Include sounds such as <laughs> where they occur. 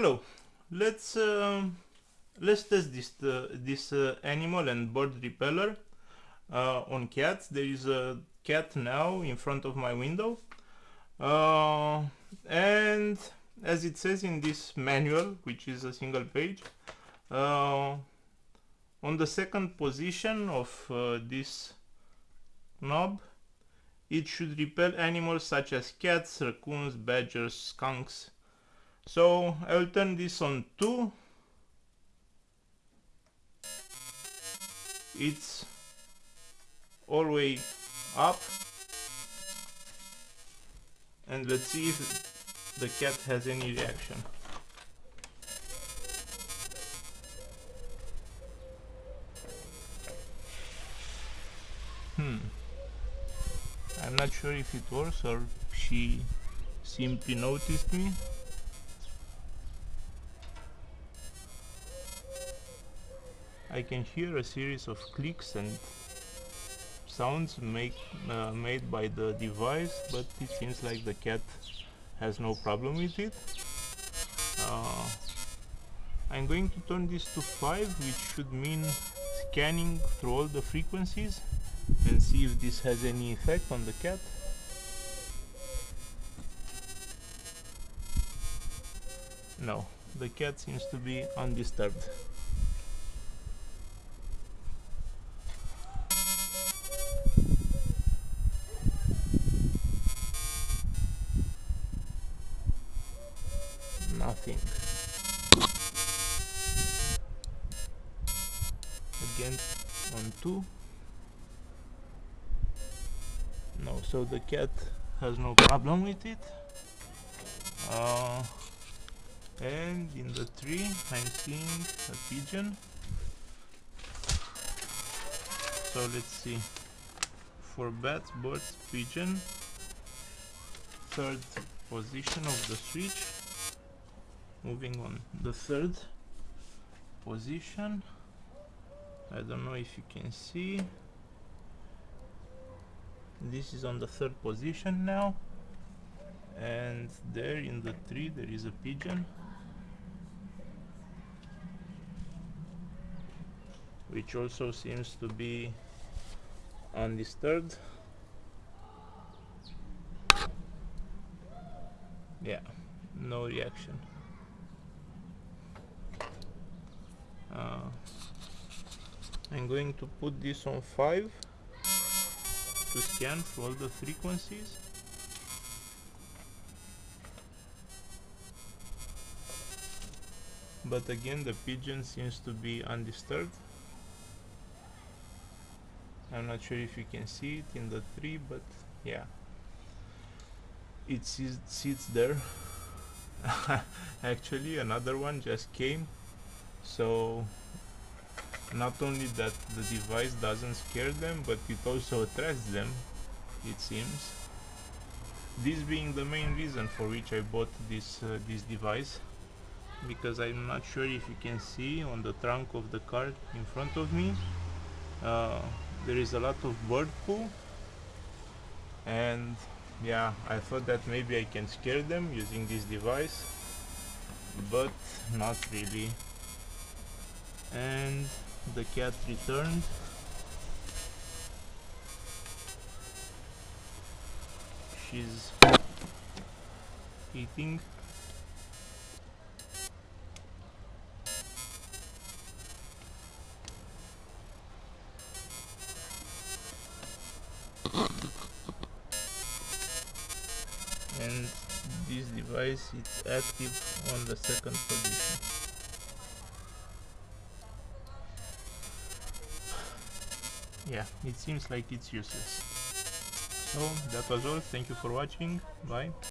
hello. Let's uh, let's test this uh, this uh, animal and bird repeller uh, on cats. There is a cat now in front of my window. Uh, and as it says in this manual which is a single page uh, on the second position of this knob it should repel animals such as cats, raccoons, badgers, skunks, so I will turn this on 2 it's all the way up. And let's see if the cat has any reaction. Hmm. I'm not sure if it works or she simply noticed me I can hear a series of clicks and sounds make, uh, made by the device but it seems like the cat has no problem with it. Uh, I'm going to turn this to 5 which should mean scanning through all the frequencies and see if this has any effect on the cat. No the cat seems to be undisturbed nothing. Again on 2 no so the cat has no problem with it. Uh, and in the tree I'm seeing a pigeon. So let's see. For bats, birds, pigeon. Third position of the switch moving on. The third position. I don't know if you can see. This is on the third position now. And there in the tree there is a pigeon. Which also seems to be undisturbed. Yeah no reaction I'm going to put this on 5 to scan for all the frequencies. But again the pigeon seems to be undisturbed. I'm not sure if you can see it in the tree but yeah. It sits there. <laughs> Actually another one just came. So not only that the device doesn't scare them but it also attracts them it seems. This being the main reason for which I bought this uh, this device because I'm not sure if you can see on the trunk of the car in front of me uh, there is a lot of bird poo. And yeah I thought that maybe I can scare them using this device but not really. And the cat returned she's eating. And this device is active on the second position yeah it seems like it's useless. So that was all. Thank you for watching. Bye